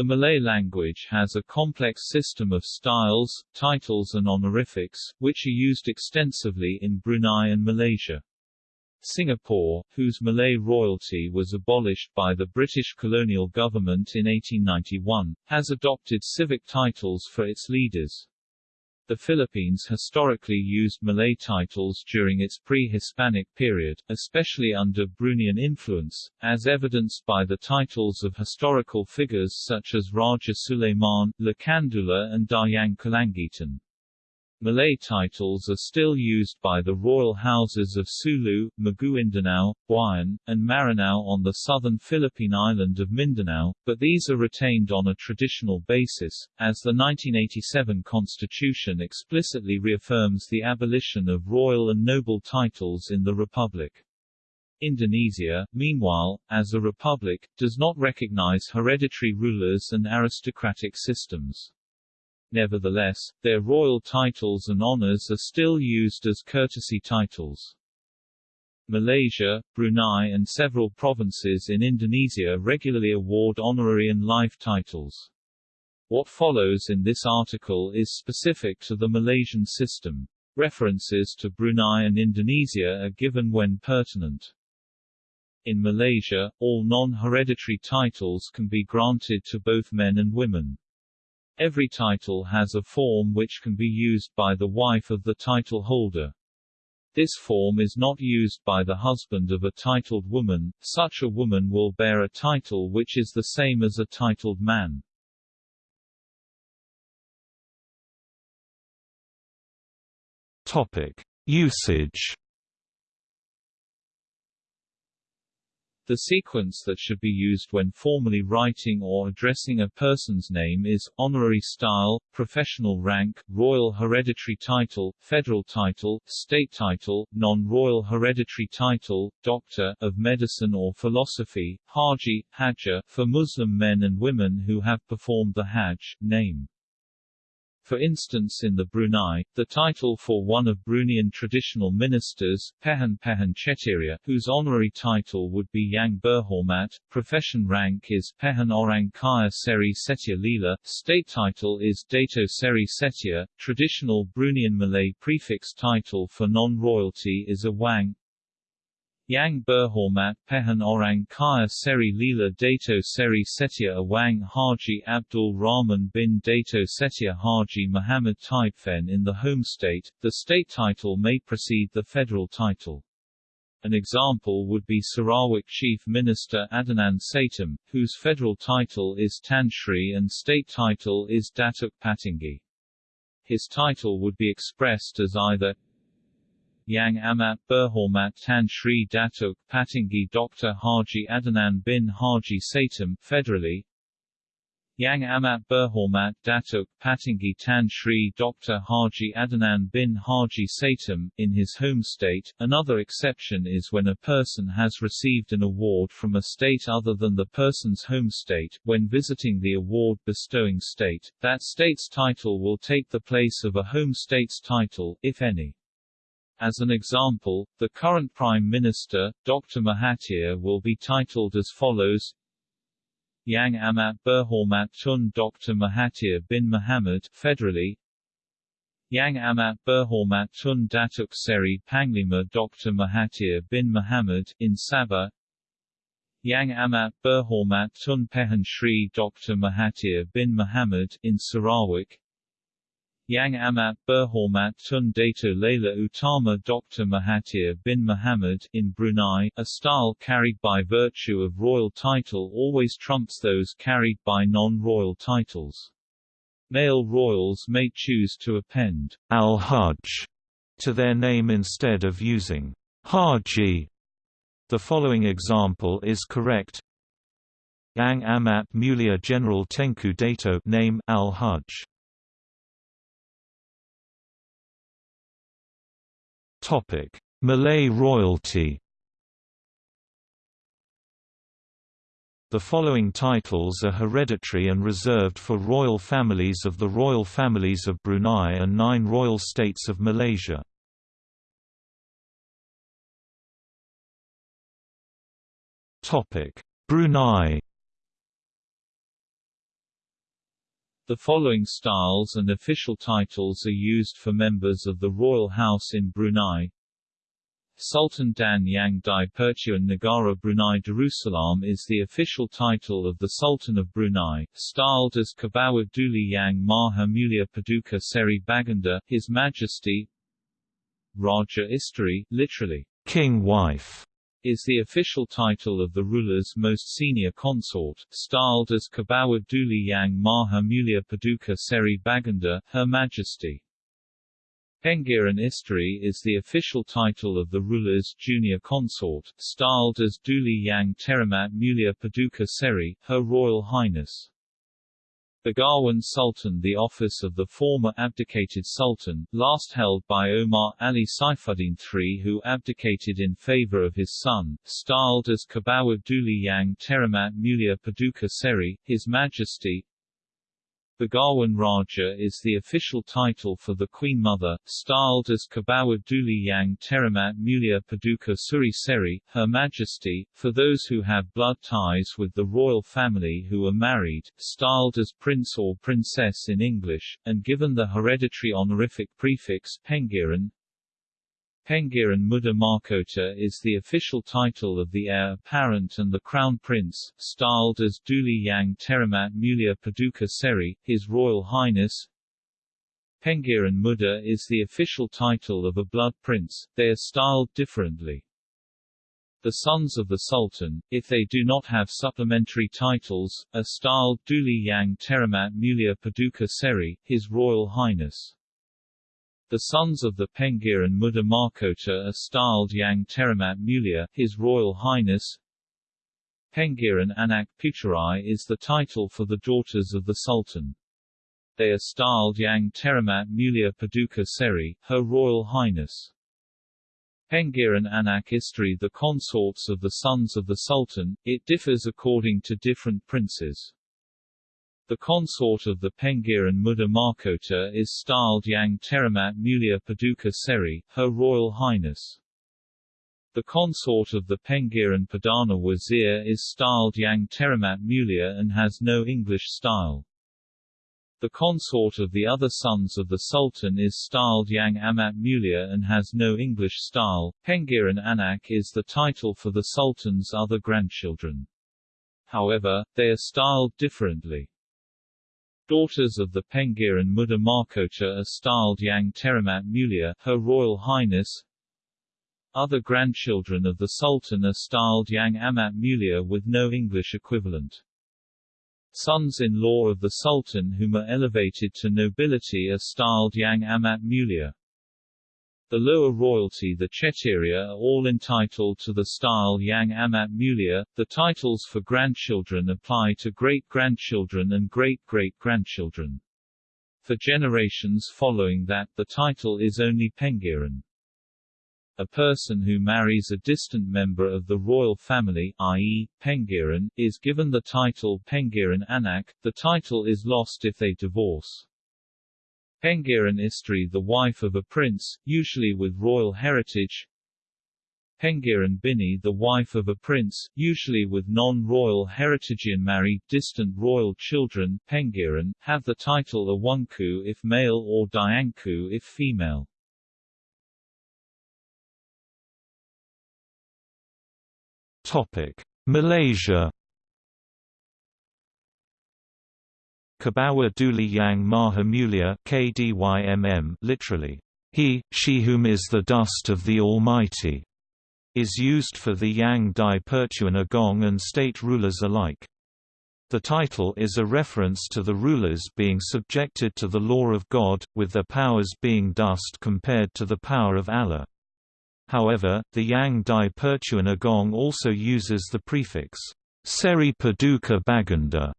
The Malay language has a complex system of styles, titles and honorifics, which are used extensively in Brunei and Malaysia. Singapore, whose Malay royalty was abolished by the British colonial government in 1891, has adopted civic titles for its leaders. The Philippines historically used Malay titles during its pre-Hispanic period, especially under Bruneian influence, as evidenced by the titles of historical figures such as Raja Sulaiman, Lakandula and Dayang Kalangitan. Malay titles are still used by the royal houses of Sulu, Maguindanao, Buayan, and Maranao on the southern Philippine island of Mindanao, but these are retained on a traditional basis, as the 1987 constitution explicitly reaffirms the abolition of royal and noble titles in the republic. Indonesia, meanwhile, as a republic, does not recognize hereditary rulers and aristocratic systems. Nevertheless, their royal titles and honors are still used as courtesy titles. Malaysia, Brunei and several provinces in Indonesia regularly award honorary and life titles. What follows in this article is specific to the Malaysian system. References to Brunei and Indonesia are given when pertinent. In Malaysia, all non-hereditary titles can be granted to both men and women. Every title has a form which can be used by the wife of the title holder. This form is not used by the husband of a titled woman, such a woman will bear a title which is the same as a titled man. Topic. Usage The sequence that should be used when formally writing or addressing a person's name is, honorary style, professional rank, royal hereditary title, federal title, state title, non-royal hereditary title, doctor of medicine or philosophy, haji, hajjah, for Muslim men and women who have performed the hajj, name. For instance in the Brunei, the title for one of Bruneian traditional ministers, Pehan Pehan Chetiriya, whose honorary title would be Yang Berhormat, profession rank is Pehan Orang Kaya Seri Setia Lila, state title is Dato Seri Setia, traditional Bruneian Malay prefix title for non-royalty is Awang, Yang Berhormat Pehan Orang Kaya Seri Lila Dato Seri Setia Awang Haji Abdul Rahman bin Dato Setia Haji Muhammad Taibfen in the home state, the state title may precede the federal title. An example would be Sarawak Chief Minister Adnan Satem, whose federal title is Tan Sri and state title is Datuk Patinggi. His title would be expressed as either Yang Amat Berhormat Tan Sri Datuk Patinggi Dr. Haji Adnan bin Haji Satem federally, Yang Amat Berhormat Datuk Patinggi Tan Sri Dr. Haji Adnan bin Haji Satem, in his home state. Another exception is when a person has received an award from a state other than the person's home state. When visiting the award bestowing state, that state's title will take the place of a home state's title, if any. As an example, the current Prime Minister, Dr. Mahathir will be titled as follows Yang Amat Berhormat Tun Dr. Mahathir bin Mohamad federally Yang Amat Berhormat Tun Datuk Seri Panglima Dr. Mahathir bin Mohamad in Sabah Yang Amat Berhormat Tun Pehan Shri Dr. Mahathir bin Mohamad in Sarawak Yang Amat Berhormat Tun Dato Laila Utama Dr. Mahathir bin Mohamad in Brunei, a style carried by virtue of royal title always trumps those carried by non-royal titles. Male royals may choose to append al-Hajj to their name instead of using Haji. The following example is correct. Yang Amat Mulia General Tengku Dato name al-Hajj Topic: Malay royalty. The following titles are hereditary and reserved for royal families of the royal families of Brunei and nine royal states of Malaysia. Brunei The following styles and official titles are used for members of the royal house in Brunei. Sultan Dan Yang Di-Pertuan Negara Brunei Darussalam is the official title of the Sultan of Brunei, styled as Kebawah Duli Yang Maha Mulia Paduka Seri Baginda, His Majesty. Raja Isteri, literally, king wife, is the official title of the ruler's most senior consort, styled as Kebawah Duli Yang Maha Mulia Paduka Seri Baginda, Her Majesty. Pengiran Isteri is the official title of the ruler's junior consort, styled as Duli Yang Teramat Mulia Paduka Seri, Her Royal Highness. Begawan Sultan The office of the former abdicated sultan, last held by Omar Ali Saifuddin III who abdicated in favor of his son, styled as Kebawah Duli Yang Teramat Mulia Paduka Seri, His Majesty, Begawan Raja is the official title for the Queen Mother, styled as Kebawah Duli Yang Teramat Mulia Paduka Suri Seri, Her Majesty, for those who have blood ties with the royal family who are married, styled as Prince or Princess in English, and given the hereditary honorific prefix Pengiran, Pengiran Muda Mahkota is the official title of the heir apparent and the crown prince, styled as Duli Yang Teramat Mulia Paduka Seri, His Royal Highness. Pengiran Muda is the official title of a blood prince, they are styled differently. The sons of the Sultan, if they do not have supplementary titles, are styled Duli Yang Teramat Mulia Paduka Seri, His Royal Highness. The sons of the Pengiran Muda Mahkota are styled Yang Teramat Mulia, His Royal Highness. Pengiran Anak Puteri is the title for the daughters of the Sultan. They are styled Yang Teramat Mulia Paduka Seri, Her Royal Highness. Pengiran Anak Isteri the consorts of the sons of the Sultan, it differs according to different princes. The consort of the Pengiran Muda Mahkota is styled Yang Teramat Mulia Paduka Seri, Her Royal Highness. The consort of the Pengiran Perdana Wazir is styled Yang Teramat Mulia and has no English style. The consort of the other sons of the Sultan is styled Yang Amat Mulia and has no English style. Pengiran Anak is the title for the Sultan's other grandchildren. However, they are styled differently. Daughters of the Pengiran Muda Mahkota are styled Yang Teramat Mulia, Her Royal Highness. Other grandchildren of the Sultan are styled Yang Amat Mulia with no English equivalent. Sons-in-law of the Sultan whom are elevated to nobility are styled Yang Amat Mulia. The lower royalty the Chettiria are all entitled to the style Yang Amat Mulia. The titles for grandchildren apply to great-grandchildren and great-great-grandchildren. For generations following that, the title is only Pengiran. A person who marries a distant member of the royal family, i.e., Pengiran, is given the title Pengiran Anak. The title is lost if they divorce. Pengiran Isteri the wife of a prince, usually with royal heritage Pengiran Bini the wife of a prince, usually with non-royal heritage and married distant royal children Pengiran, have the title Awangku if male or Dianku if female. Topic. Malaysia Kebawah Duli Yang Mahamulia KDYMM literally, he, she whom is the dust of the Almighty, is used for the Yang Di-Pertuan Agong and state rulers alike. The title is a reference to the rulers being subjected to the law of God, with their powers being dust compared to the power of Allah. However, the Yang Di-Pertuan Agong also uses the prefix, Seri Paduka Baginda,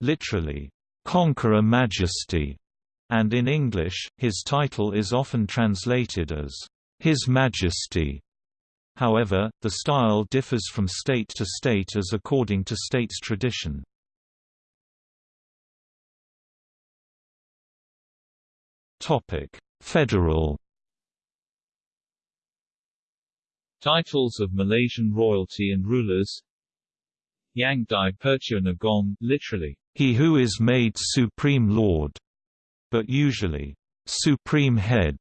literally, Conqueror Majesty, and in English, his title is often translated as His Majesty. However, the style differs from state to state as according to state's tradition. Federal Titles of Malaysian royalty and rulers Yang di Pertuan Agong, literally he who is made Supreme Lord, but usually, Supreme Head,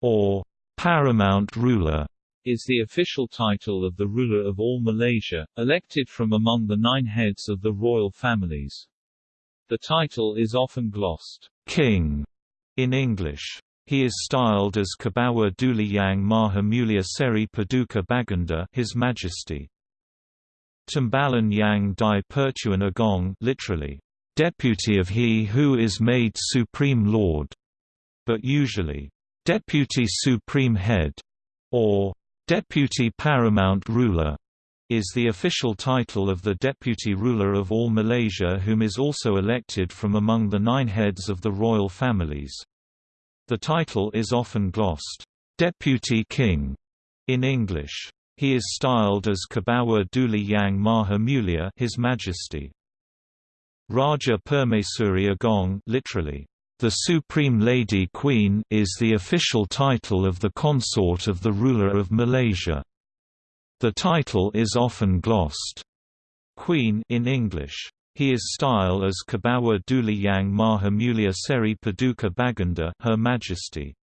or Paramount Ruler is the official title of the ruler of all Malaysia, elected from among the nine heads of the royal families. The title is often glossed, King, in English. He is styled as Kebawah Duli Yang Maha Mulia Seri Paduka Baginda His Majesty. Timbalan Yang Di-Pertuan Agong literally, Deputy of He who is made Supreme Lord, but usually, Deputy Supreme Head, or Deputy Paramount Ruler, is the official title of the deputy ruler of all Malaysia whom is also elected from among the nine heads of the royal families. The title is often glossed, Deputy King, in English. He is styled as Kebawah Duli Yang Maha Mulia His Majesty. Raja Permaisuri Agong literally, the Supreme Lady Queen is the official title of the consort of the ruler of Malaysia. The title is often glossed, Queen in English. He is styled as Kebawah Duli Yang Mahamulia Seri Paduka Baginda Her Majesty.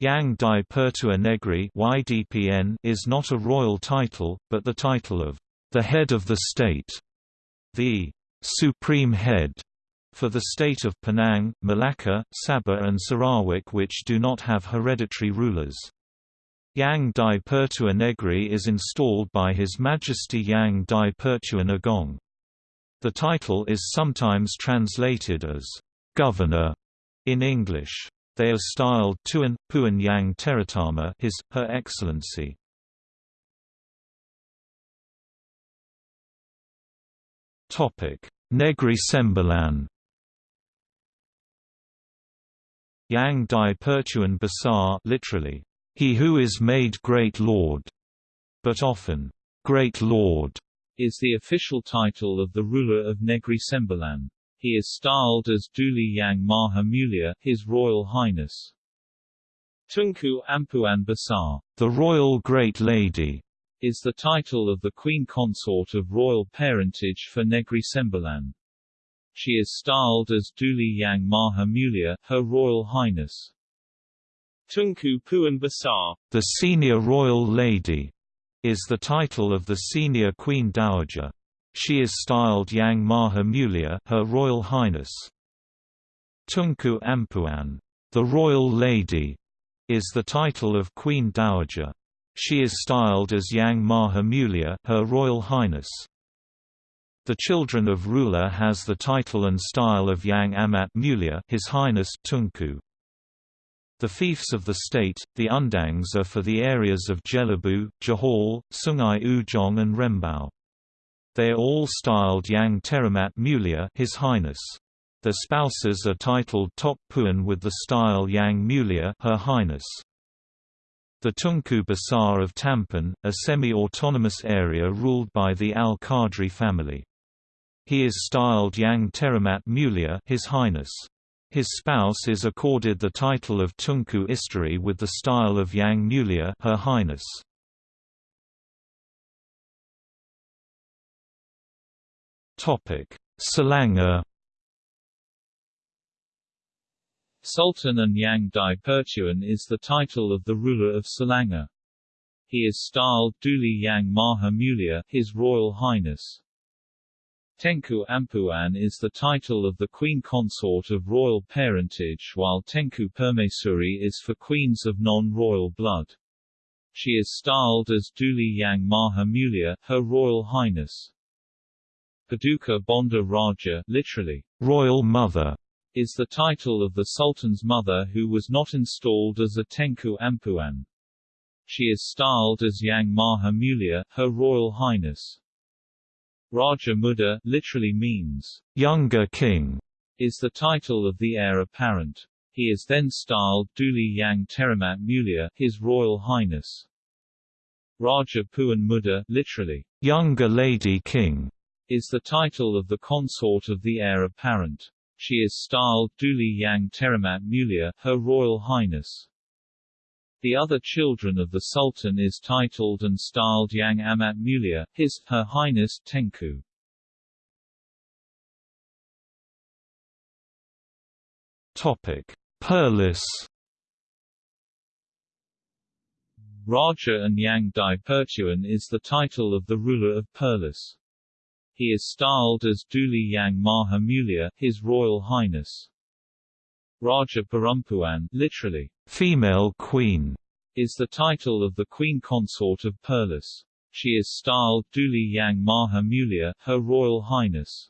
Yang Di-Pertua Negri YDPN is not a royal title, but the title of the head of the state, the supreme head for the state of Penang, Malacca, Sabah and Sarawak which do not have hereditary rulers. Yang Di-Pertua Negri is installed by His Majesty Yang Di-Pertua Agong. The title is sometimes translated as governor in English. They are styled Tuan, Puan Yang Terutama His, Her Excellency. Negri Sembilan Yang Dai Pertuan Besar literally, he who is made great lord, but often, great lord, is the official title of the ruler of Negri Sembilan. He is styled as Duli Yang Maha Mulia, His Royal Highness. Tunku Ampuan Besar, the Royal Great Lady, is the title of the Queen Consort of royal parentage for Negri Sembilan. She is styled as Duli Yang Maha Mulia, Her Royal Highness. Tunku Puan Besar, the Senior Royal Lady, is the title of the Senior Queen Dowager. She is styled Yang Maha Mulia, Her Royal Highness. Tunku Ampuan, the Royal Lady, is the title of Queen Dowager. She is styled as Yang Maha Mulia, Her Royal Highness. The children of ruler has the title and style of Yang Amat Mulia His Highness Tunku. The fiefs of the state, the undangs are for the areas of Jelebu, Johol, Sungai Ujong and Rembau. They are all styled Yang Teramat Mulia His Highness. Their spouses are titled Tok Puan with the style Yang Mulia Her Highness. The Tunku Besar of Tampin, a semi-autonomous area ruled by the Al-Qadri family. He is styled Yang Teramat Mulia His Highness. His spouse is accorded the title of Tunku Isteri with the style of Yang Mulia Her Highness. Topic: Selangor Sultan and Yang Dai Pertuan is the title of the ruler of Selangor. He is styled Duli Yang Maha Mulia His Royal Highness. Tengku Ampuan is the title of the queen consort of royal parentage while Tengku Permaisuri is for queens of non-royal blood. She is styled as Duli Yang Maha Mulia, Her Royal Highness. Paduka Bonda Raja literally, Royal Mother, is the title of the Sultan's mother who was not installed as a Tengku Ampuan. She is styled as Yang Maha Mulia, Her Royal Highness. Raja Muda literally means younger king, is the title of the heir apparent. He is then styled Duli Yang Teramat Mulia, His Royal Highness. Raja Puan Muda literally younger lady king, is the title of the consort of the heir apparent she is styled Duli Yang Teramat Mulia, Her Royal Highness. The other children of the Sultan is titled and styled Yang Amat Mulia, His, Her Highness Tengku. Topic: Perlis. Raja and Yang Di-Pertuan is the title of the ruler of Perlis. He is styled as Duli Yang Maha Mulia, His Royal Highness. Raja Perempuan, literally, female queen, is the title of the queen consort of Perlis. She is styled Duli Yang Maha Mulia, Her Royal Highness.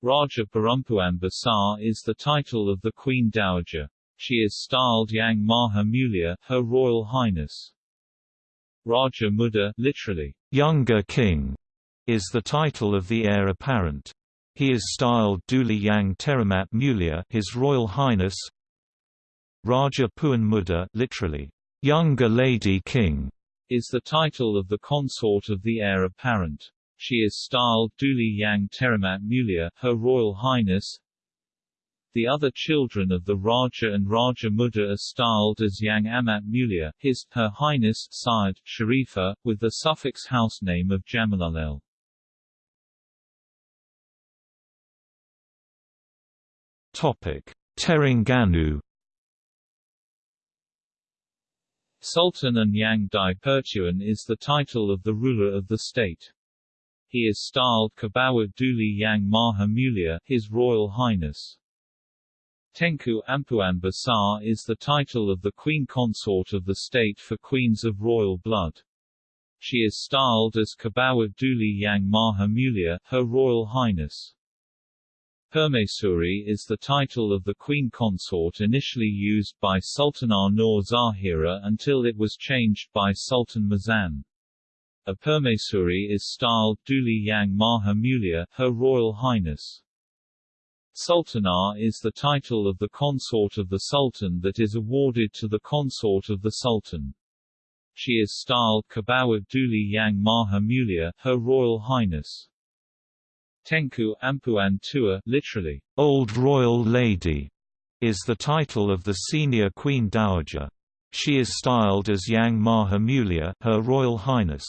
Raja Perempuan Besar is the title of the Queen Dowager. She is styled Yang Maha Mulia, Her Royal Highness. Raja Muda, literally, younger king, is the title of the heir apparent. He is styled Duli Yang Teramat Mulia, His Royal Highness. Raja Puan Muda, literally, younger lady king, is the title of the consort of the heir apparent. She is styled Duli Yang Teramat Mulia, Her Royal Highness. The other children of the Raja and Raja Muda are styled as Yang Amat Mulia, His, Her Highness Syed, Sharifa, with the suffix house name of Jamalullail. Terengganu Sultan and Yang Di-Pertuan is the title of the ruler of the state. He is styled Kebawah Duli Yang Maha Mulia, His Royal Highness. Tengku Ampuan Besar is the title of the queen consort of the state for queens of royal blood. She is styled as Kebawah Duli Yang Maha Mulia, Her Royal Highness. Permaisuri is the title of the queen consort initially used by Sultanah Nur Zahirah until it was changed by Sultan Mizan. A Permaisuri is styled Duli Yang Maha Mulia, Her Royal Highness. Sultanah is the title of the consort of the Sultan that is awarded to the consort of the Sultan. She is styled Kebawah Duli Yang Maha Mulia, Her Royal Highness. Tengku Ampuan Tua, literally, Old Royal Lady, is the title of the senior Queen Dowager. She is styled as Yang Maha Mulia, Her Royal Highness.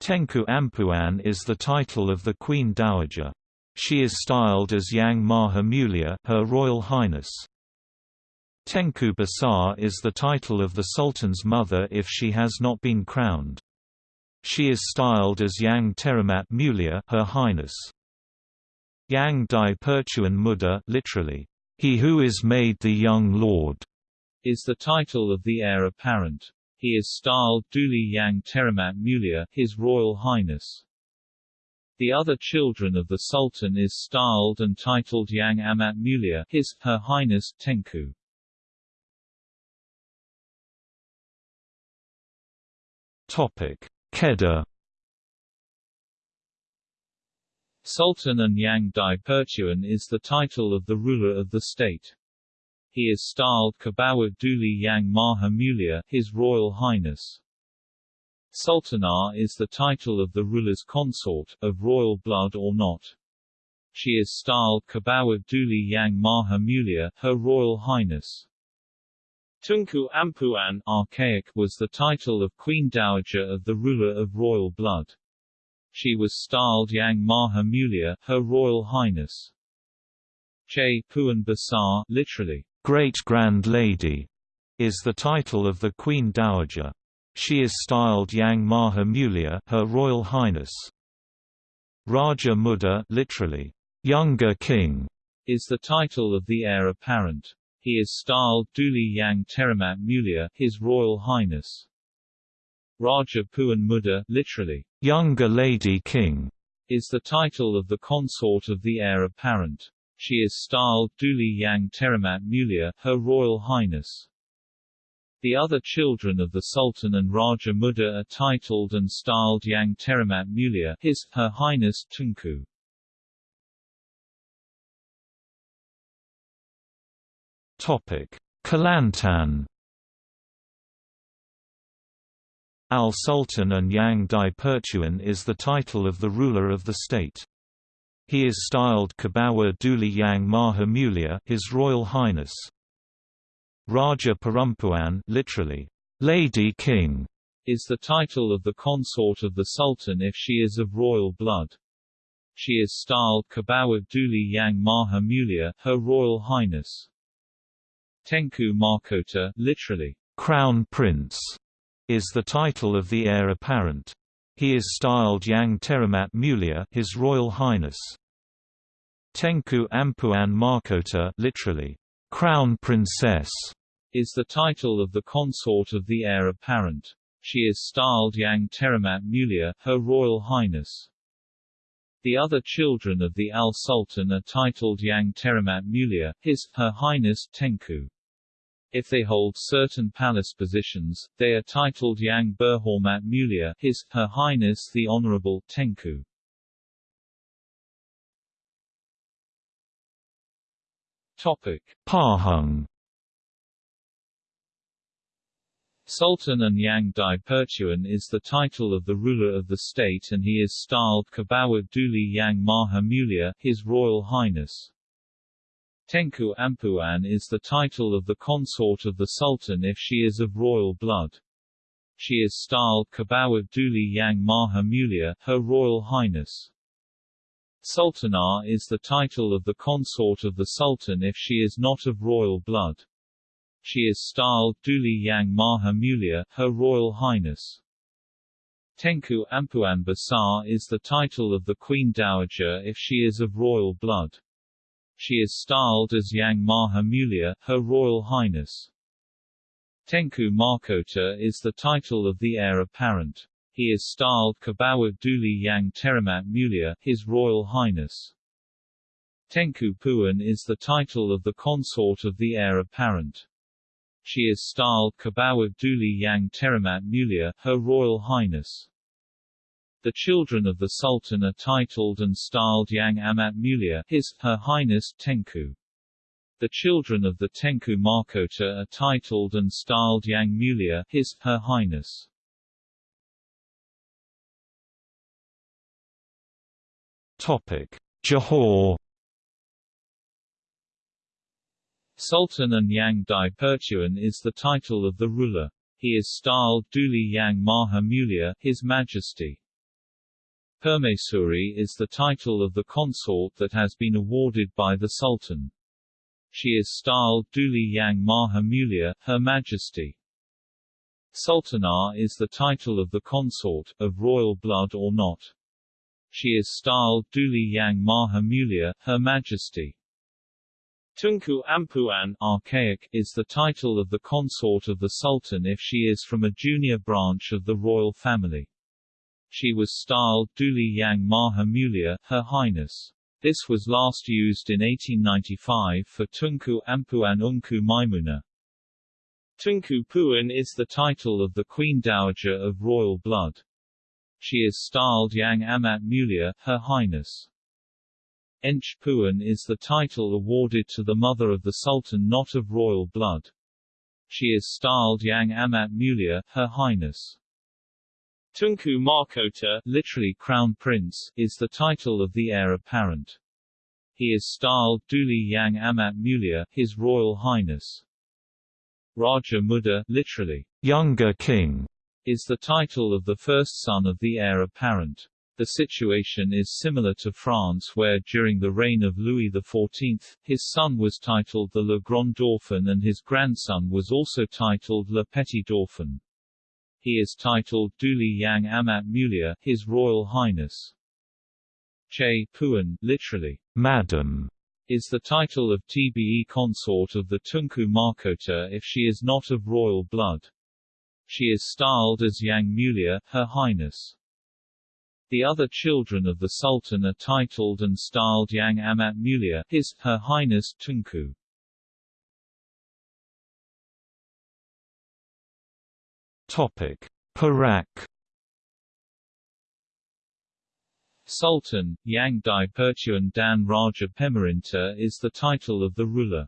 Tengku Ampuan is the title of the Queen Dowager. She is styled as Yang Maha Mulia, Her Royal Highness. Tengku Besar is the title of the Sultan's mother if she has not been crowned. She is styled as Yang Teramat Mulia, Her Highness. Yang Di-Pertuan Muda, literally, He who is made the young lord, is the title of the heir apparent. He is styled Duli Yang Teramat Mulia, His Royal Highness. The other children of the Sultan is styled and titled Yang Amat Mulia, His, Her Highness, Tengku. Topic: Kedah Sultan and Yang Di-Pertuan is the title of the ruler of the state. He is styled Kebawah Duli Yang Maha Mulia, His Royal Highness. Sultanah is the title of the ruler's consort, of royal blood or not. She is styled Kebawah Duli Yang Maha Mulia, Her Royal Highness. Tunku Ampuan archaic was the title of Queen Dowager of the ruler of royal blood. She was styled Yang Maha Mulia, Her Royal Highness. Che Puan Besar, literally, Great Grand Lady, is the title of the Queen Dowager. She is styled Yang Maha Mulia, Her Royal Highness. Raja Muda, literally, Younger King, is the title of the heir apparent. He is styled Duli Yang Teramat Mulia, His Royal Highness. Raja Puan Muda, literally, Younger Lady King, is the title of the consort of the heir apparent. She is styled Duli Yang Teramat Mulia, Her Royal Highness. The other children of the Sultan and Raja Muda are titled and styled Yang Teramat Mulia, His, Her Highness Tunku. Kelantan Al-Sultan and Yang Di-Pertuan is the title of the ruler of the state. He is styled Kebawah Duli Yang Maha Mulia, His Royal Highness. Raja Perempuan, literally, Lady King, is the title of the consort of the Sultan if she is of royal blood. She is styled Kebawah Duli Yang Maha Mulia, Her Royal Highness. Tengku Mahkota, literally, Crown Prince, is the title of the heir apparent. He is styled Yang Teramat Mulia, His Royal Highness. Tengku Ampuan Mahkota, literally, Crown Princess, is the title of the consort of the heir apparent. She is styled Yang Teramat Mulia, Her Royal Highness. The other children of the Al Sultan are titled Yang Teramat Mulia, His, Her Highness, Tengku. If they hold certain palace positions, they are titled Yang Berhormat Mulia, His, Her Highness the Honorable, Tengku. Topic. Pahang Sultan and Yang Di-Pertuan is the title of the ruler of the state and he is styled Kebawah Duli Yang Maha Mulia, His Royal Highness. Tengku Ampuan is the title of the consort of the Sultan if she is of royal blood. She is styled Kebawah Duli Yang Maha Mulia, Her Royal Highness. Sultanah is the title of the consort of the Sultan if she is not of royal blood. She is styled Duli Yang Maha Mulia, Her Royal Highness. Tengku Ampuan Besar is the title of the Queen Dowager if she is of royal blood. She is styled as Yang Maha Mulia, Her Royal Highness. Tengku Mahkota is the title of the heir apparent. He is styled Kebawah Duli Yang Teramat Mulia, His Royal Highness. Tengku Puan is the title of the consort of the heir apparent. She is styled Kebawah Duli Yang Teramat Mulia, Her Royal Highness. The children of the Sultan are titled and styled Yang Amat Mulia, His, Her Highness, Tengku. The children of the Tengku Mahkota are titled and styled Yang Mulia, His, Her Highness. Topic: Johor. Sultan and Yang Di-Pertuan is the title of the ruler. He is styled Duli Yang Maha Mulia, His Majesty. Permaisuri is the title of the consort that has been awarded by the Sultan. She is styled Duli Yang Maha Mulia, Her Majesty. Sultanah is the title of the consort, of royal blood or not. She is styled Duli Yang Maha Mulia, Her Majesty. Tunku Ampuan archaic, is the title of the consort of the Sultan if she is from a junior branch of the royal family. She was styled Duli Yang Maha Mulia, Her Highness. This was last used in 1895 for Tunku Ampuan Ungku Maimuna. Tunku Puan is the title of the Queen Dowager of royal blood. She is styled Yang Amat Mulia, Her Highness. Ench Puan is the title awarded to the mother of the Sultan not of royal blood. She is styled Yang Amat Mulia, Her Highness. Tunku Mahkota, literally Crown Prince, is the title of the heir apparent. He is styled Duli Yang Amat Mulia, His Royal Highness. Raja Muda, literally, Younger King, is the title of the first son of the heir apparent. The situation is similar to France where during the reign of Louis XIV, his son was titled the Le Grand Dauphin and his grandson was also titled Le Petit Dauphin. He is titled Duli Yang Amat Mulia, His Royal Highness. Che Puan, literally, Madam, is the title of TBE consort of the Tunku Mahkota if she is not of royal blood. She is styled as Yang Mulia, Her Highness. The other children of the Sultan are titled and styled Yang Amat Mulia, His, Her Highness, Tunku. Topic: Perak. Sultan, Yang Di-Pertuan Dan Raja Pemerintah is the title of the ruler.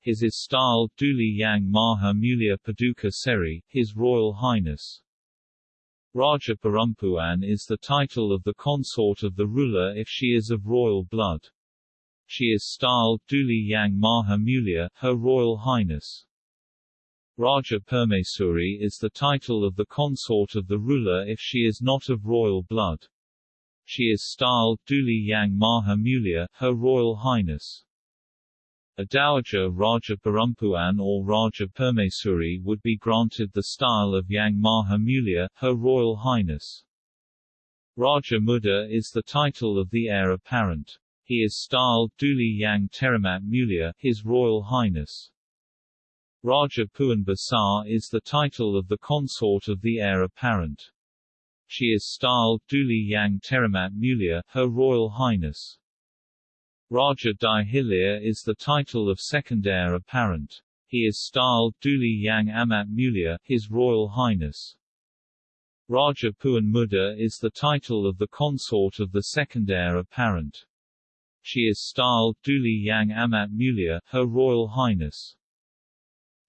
His is styled Duli Yang Maha Mulia Paduka Seri, His Royal Highness. Raja Perempuan is the title of the consort of the ruler if she is of royal blood. She is styled Duli Yang Maha Mulia, Her Royal Highness. Raja Permaisuri is the title of the consort of the ruler if she is not of royal blood. She is styled Duli Yang Maha Mulia, Her Royal Highness. A dowager Raja Perempuan or Raja Permaisuri would be granted the style of Yang Maha Mulia, Her Royal Highness. Raja Muda is the title of the heir apparent. He is styled Duli Yang Teramat Mulia, His Royal Highness. Raja Puan Besar is the title of the consort of the heir apparent. She is styled Duli Yang Teramat Mulia, Her Royal Highness. Raja Di-Hilir is the title of second heir apparent. He is styled Duli Yang Amat Mulia, His Royal Highness. Raja Puan Muda is the title of the consort of the second heir apparent. She is styled Duli Yang Amat Mulia, Her Royal Highness.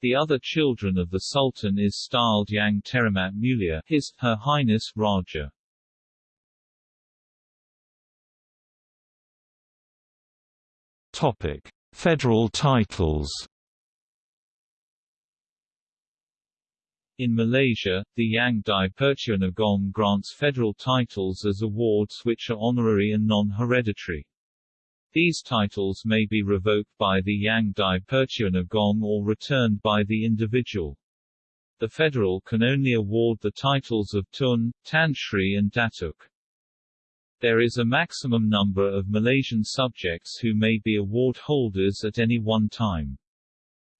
The other children of the Sultan is styled Yang Teramat Mulia, His, Her Highness Raja. Topic: Federal titles. In Malaysia, the Yang di-Pertuan Agong grants federal titles as awards which are honorary and non-hereditary. These titles may be revoked by the Yang di-Pertuan Agong or returned by the individual. The federal can only award the titles of Tun, Tan Sri and Datuk. There is a maximum number of Malaysian subjects who may be award holders at any one time.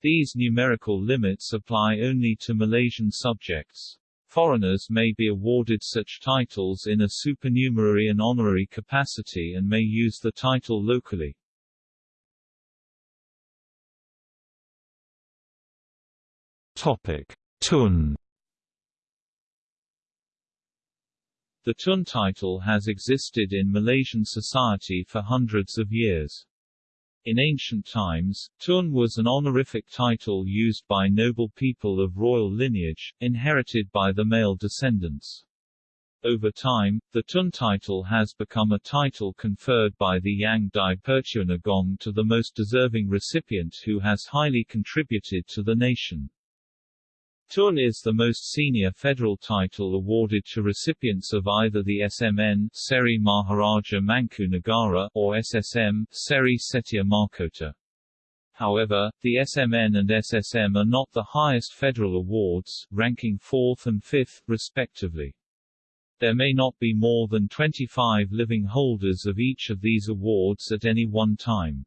These numerical limits apply only to Malaysian subjects. Foreigners may be awarded such titles in a supernumerary and honorary capacity and may use the title locally. Topic: Tun The Tun title has existed in Malaysian society for hundreds of years. In ancient times, Tun was an honorific title used by noble people of royal lineage, inherited by the male descendants. Over time, the Tun title has become a title conferred by the Yang di-Pertuan to the most deserving recipient who has highly contributed to the nation. Tun is the most senior federal title awarded to recipients of either the SMN Seri Maharaja Mangku Negara or SSM Seri Setia Mahkota. However, the SMN and SSM are not the highest federal awards, ranking 4th and 5th, respectively. There may not be more than 25 living holders of each of these awards at any one time.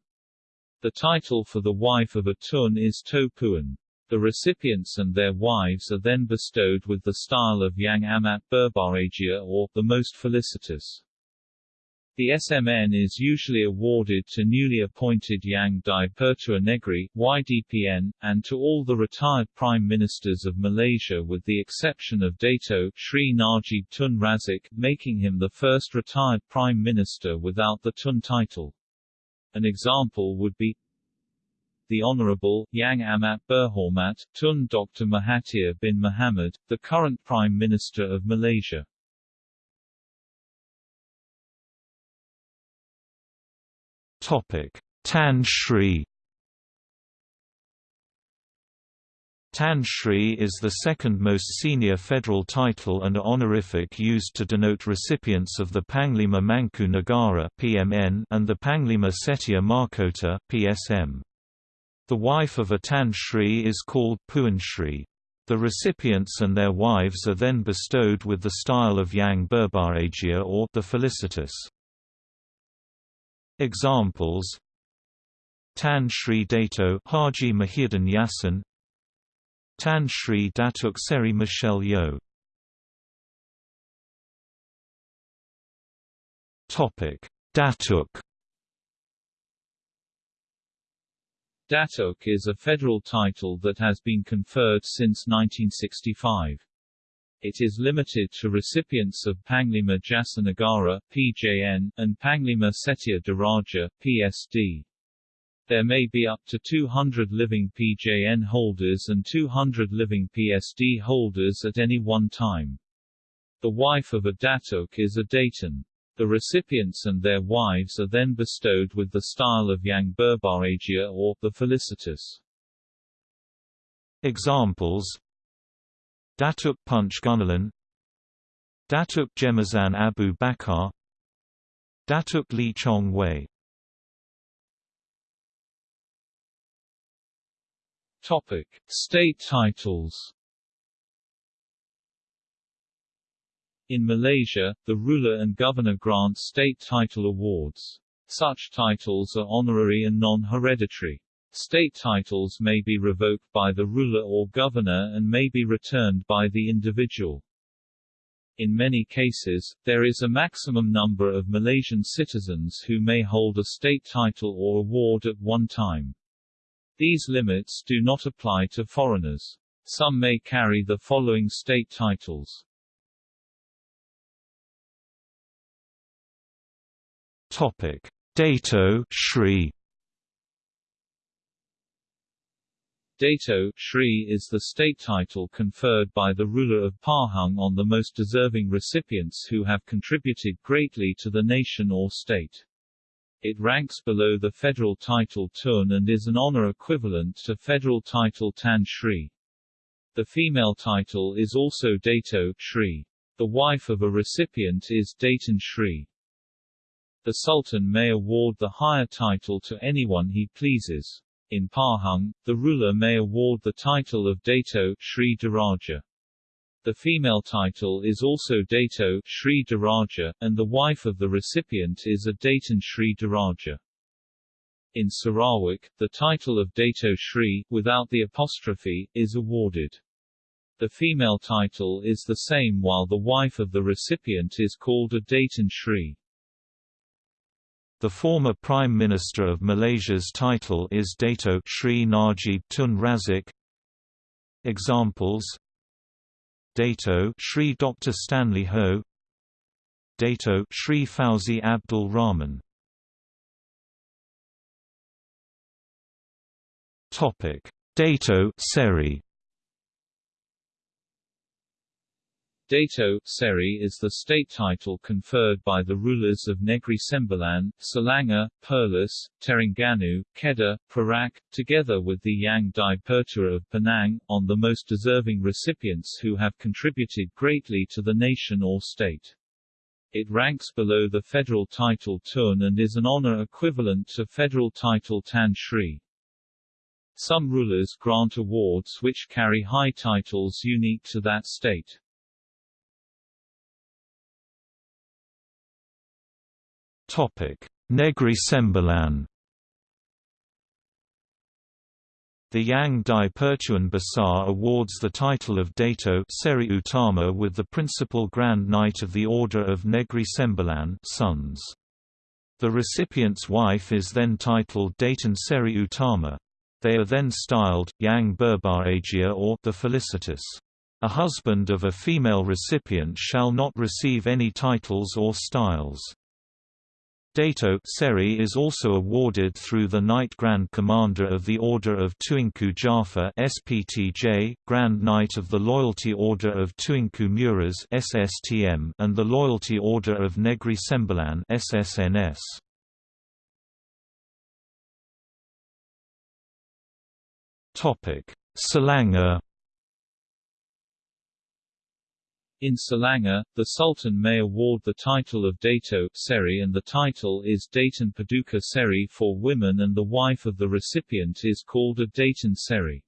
The title for the wife of a Tun is Toh Puan. The recipients and their wives are then bestowed with the style of Yang Amat Berbahagia or, the most felicitous. The SMN is usually awarded to newly appointed Yang di-Pertua Negeri YDPN, and to all the retired Prime Ministers of Malaysia with the exception of Dato Sri Najib Tun Razak, making him the first retired Prime Minister without the Tun title. An example would be the Honourable, Yang Amat Berhormat, Tun Dr. Mahathir bin Mohamad, the current Prime Minister of Malaysia. Topic: Tan Sri Tan Sri is the second most senior federal title and honorific used to denote recipients of the Panglima Mangku Negara (PMN) and the Panglima Setia Mahkota (PSM). The wife of a Tan Sri is called Puan Sri. The recipients and their wives are then bestowed with the style of Yang Berbahagia or the felicitous. Examples Tan Sri Dato Haji Muhyiddin Yassin Tan Sri Datuk Seri Michelle Yeoh Topic Datuk Datuk is a federal title that has been conferred since 1965. It is limited to recipients of Panglima Jasa Negara (PJN) and Panglima Setia Diraja (PSD). There may be up to 200 living PJN holders and 200 living PSD holders at any one time. The wife of a Datuk is a Datin. The recipients and their wives are then bestowed with the style of Yang Berbahagia or the felicitous. Examples. Datuk Punch Gunalan. Datuk Jemazan Abu Bakar Datuk Lee Chong Wei. Topic: State titles. In Malaysia, the ruler and governor grant state title awards. Such titles are honorary and non-hereditary. State titles may be revoked by the ruler or governor and may be returned by the individual. In many cases, there is a maximum number of Malaysian citizens who may hold a state title or award at one time. These limits do not apply to foreigners. Some may carry the following state titles. Topic: Dato Shri Dato Shri is the state title conferred by the ruler of Pahang on the most deserving recipients who have contributed greatly to the nation or state. It ranks below the federal title Tun and is an honor equivalent to federal title Tan Sri. The female title is also Dato Shri. The wife of a recipient is Datin Shri. The Sultan may award the higher title to anyone he pleases. In Pahang, the ruler may award the title of Dato Shri Diraja. The female title is also Dato Sri Diraja, and the wife of the recipient is a Datin Sri Diraja. In Sarawak, the title of Dato Sri, without the apostrophe, is awarded. The female title is the same while the wife of the recipient is called a Datin Sri. The former Prime Minister of Malaysia's title is Dato Sri Najib Tun Razak. Examples. Dato Sri Dr Stanley Ho. Dato Sri Fauzi Abdul Rahman. Topic. Dato Seri Dato Seri is the state title conferred by the rulers of Negri Sembilan, Selangor, Perlis, Terengganu, Kedah, Perak, together with the Yang di Pertua of Penang, on the most deserving recipients who have contributed greatly to the nation or state. It ranks below the federal title Tun and is an honor equivalent to federal title Tan Sri. Some rulers grant awards which carry high titles unique to that state. Negri Sembilan The Yang di Pertuan Besar awards the title of Dato Seri Utama with the Principal Grand Knight of the Order of Negri Sembilan sons. The recipient's wife is then titled Datin Seri Utama. They are then styled, Yang Berbahagia or the Felicitous. A husband of a female recipient shall not receive any titles or styles. Dato Seri is also awarded through the Knight Grand Commander of the Order of Tuanku Jafar SPTJ, Grand Knight of the Loyalty Order of Tuanku Muhriz SSTM, and the Loyalty Order of Negri Sembilan SSNS. Topic: Selangor In Selangor, the Sultan may award the title of Dato Seri and the title is Datin Paduka Seri for women and the wife of the recipient is called a Datin Seri.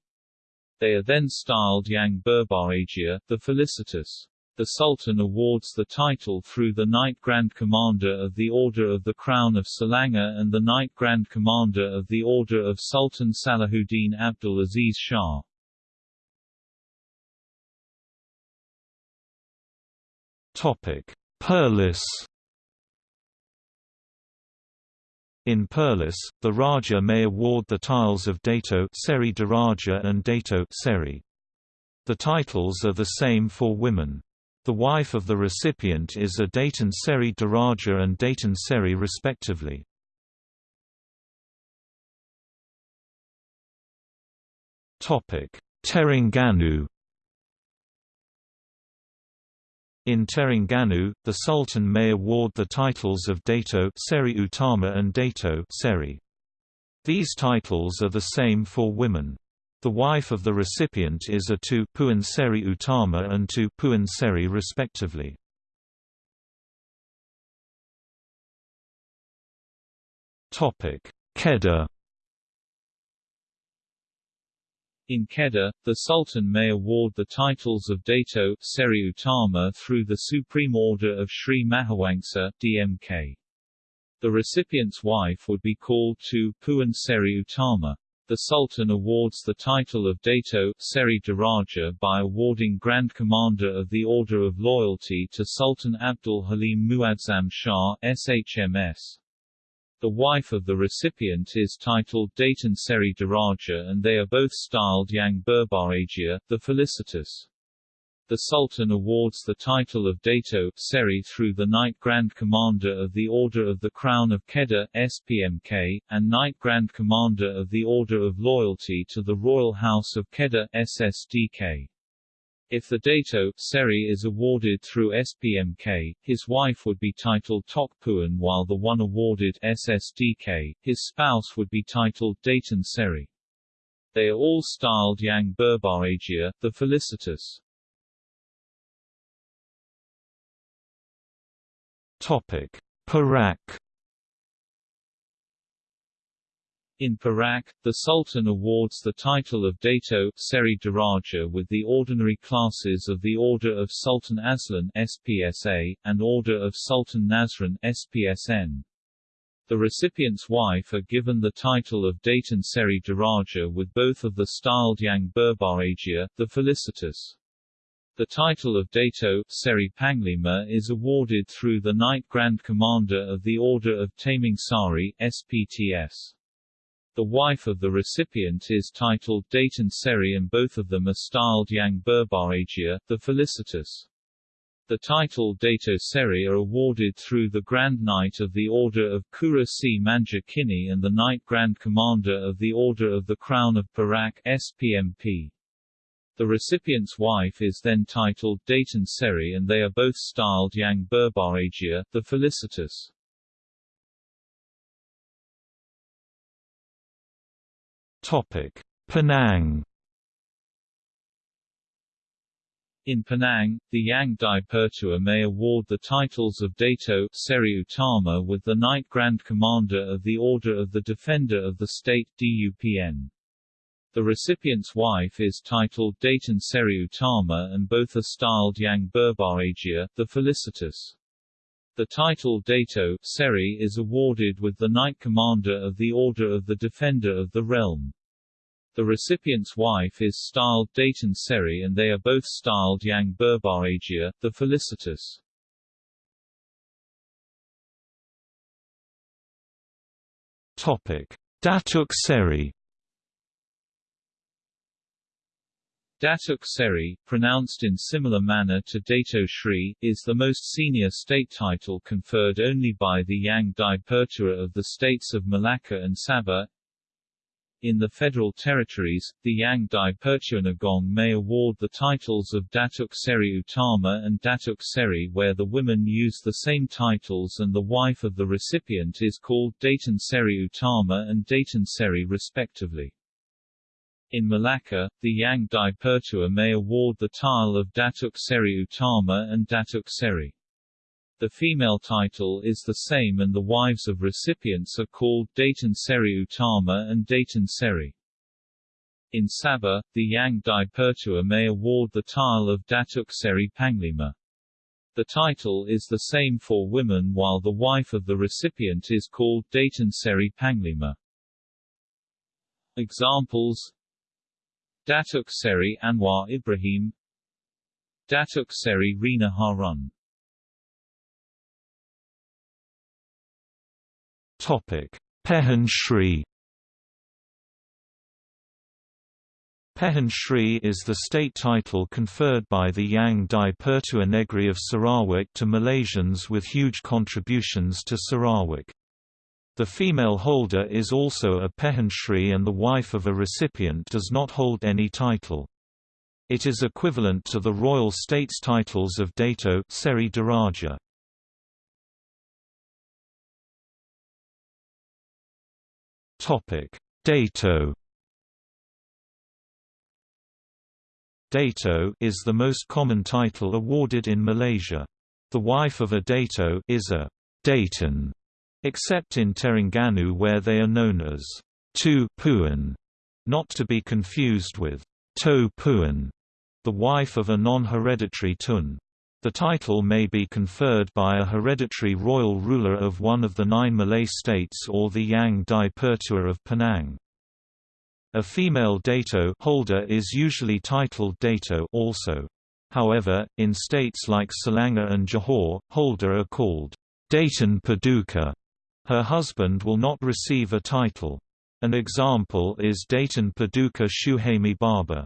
They are then styled Yang Berbahagia, the felicitous. The Sultan awards the title through the Knight Grand Commander of the Order of the Crown of Selangor and the Knight Grand Commander of the Order of Sultan Salahuddin Abdul Aziz Shah. Perlis In Perlis, the Raja may award the tiles of Dato Seri Diraja and Dato Seri. The titles are the same for women. The wife of the recipient is a Datin Seri Diraja and Datin Seri respectively. Terengganu In Terengganu, the Sultan may award the titles of Dato Seri Utama and Dato Seri. These titles are the same for women. The wife of the recipient is a Tu Puan Seri Utama and Tu Puan Seri respectively. Kedah In Kedah, the Sultan may award the titles of Dato Seri Utama through the Supreme Order of Sri Mahawangsa DMK. The recipient's wife would be called to Puan Seri Utama. The Sultan awards the title of Dato Seri Diraja by awarding Grand Commander of the Order of Loyalty to Sultan Abdul Halim Muazzam Shah SHMS. The wife of the recipient is titled Datin Seri Diraja and they are both styled Yang Berbahagia, the felicitous. The Sultan awards the title of Dato Seri through the Knight Grand Commander of the Order of the Crown of Kedah SPMK, and Knight Grand Commander of the Order of Loyalty to the Royal House of Kedah SSDK. If the dato Seri is awarded through SPMK, his wife would be titled Tokpuan while the one awarded SSDK, his spouse would be titled Datin Seri. They are all styled Yang Berbahagia, the felicitous. Topic: Perak In Perak, the Sultan awards the title of Dato Seri Diraja with the ordinary classes of the Order of Sultan Azlan SPSA, and Order of Sultan Nazrin SPSN. The recipient's wife are given the title of Datin Seri Diraja with both of the styled Yang Berbahagia, the felicitous. The title of Dato Seri Panglima is awarded through the Knight Grand Commander of the Order of Taming Sari SPTS. The wife of the recipient is titled Datin Seri and both of them are styled Yang Berbahagia, the felicitous. The title Dato Seri are awarded through the Grand Knight of the Order of Cura Si Manja Kini and the Knight Grand Commander of the Order of the Crown of Perak SPMP. The recipient's wife is then titled Datin Seri and they are both styled Yang Berbahagia, the felicitous. Topic: Penang. In Penang, the Yang Dipertua may award the titles of Dato Seri Utama with the Knight Grand Commander of the Order of the Defender of the State DUPN. The recipient's wife is titled Datin Seri Utama and both are styled Yang Berbahagia, the felicitous. The title Dato Seri is awarded with the Knight Commander of the Order of the Defender of the Realm. The recipient's wife is styled Datin Seri and they are both styled Yang Berbahagia, the felicitous. Topic: Datuk Seri Datuk Seri, pronounced in similar manner to Dato Sri, is the most senior state title conferred only by the Yang Dipertua of the states of Malacca and Sabah. In the federal territories, the Yang Dipertua Agong may award the titles of Datuk Seri Utama and Datuk Seri where the women use the same titles and the wife of the recipient is called Datin Seri Utama and Datin Seri respectively. In Malacca, the Yang Dipertua may award the tile of Datuk Seri Utama and Datuk Seri. The female title is the same and the wives of recipients are called Datin Seri Utama and Datin Seri. In Sabah, the Yang Dipertua may award the tile of Datuk Seri Panglima. The title is the same for women while the wife of the recipient is called Datin Seri Panglima. Examples Datuk Seri Anwar Ibrahim Datuk Seri Rina Harun Pehin Shri Pehin Shri is the state title conferred by the Yang Dipertua Negri of Sarawak to Malaysians with huge contributions to Sarawak. The female holder is also a Pehinshri and the wife of a recipient does not hold any title. It is equivalent to the royal states titles of Dato Seri Diraja. Topic: Dato Dato is the most common title awarded in Malaysia. The wife of a Dato is a Datin except in Terengganu where they are known as Tu Puan, not to be confused with Toh Puan, the wife of a non-hereditary Tun. The title may be conferred by a hereditary royal ruler of one of the nine Malay states or the Yang Di Pertua of Penang. A female dato holder is usually titled dato also. However, in states like Selangor and Johor, holder are called Datin Paduka. Her husband will not receive a title. An example is Datin Paduka Shuhaimi Baba.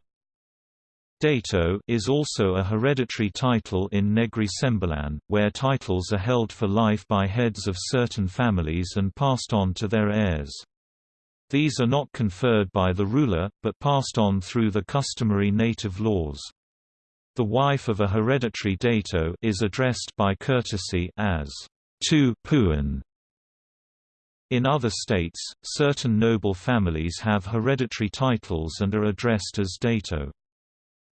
Dato is also a hereditary title in Negri Sembilan, where titles are held for life by heads of certain families and passed on to their heirs. These are not conferred by the ruler, but passed on through the customary native laws. The wife of a hereditary dato is addressed by courtesy as Tu Puan. In other states, certain noble families have hereditary titles and are addressed as dato.